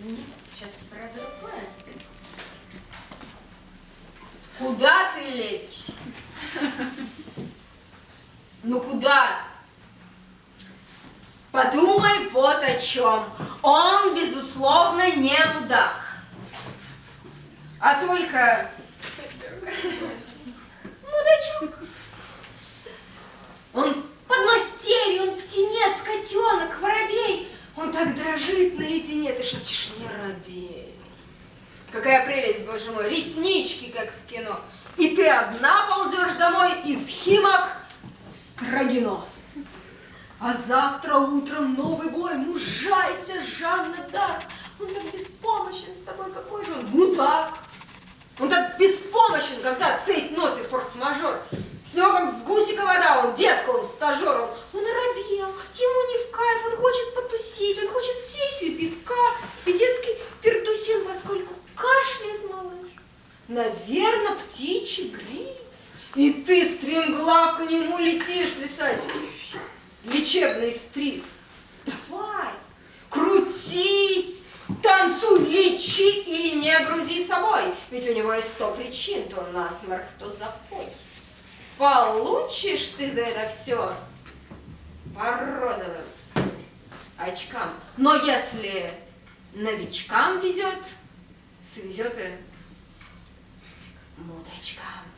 Нет, сейчас про другое. Куда ты лезешь? Ну куда? Подумай вот о чем. Он, безусловно, не мудак. А только мудачок. Он подмастерье, он птенец, котенок, так дрожит наедине, ты шепчешь, не робей. Какая прелесть, боже мой, реснички, как в кино. И ты одна ползешь домой из Химок в Строгино. А завтра утром новый бой, мужайся, Жанна Дарк. Он так беспомощен с тобой, какой же он мудак. Он так беспомощен, когда цепь ноты форс-мажор. С него как с гусика вода, он детка, Наверное, птичий грипп. И ты, стремглав, к нему летишь писать лечебный стрип. Давай, крутись, танцуй, лечи и не грузи собой. Ведь у него есть сто причин, то насморк, то запой. Получишь ты за это все по розовым очкам. Но если новичкам везет, свезет и もう大時間。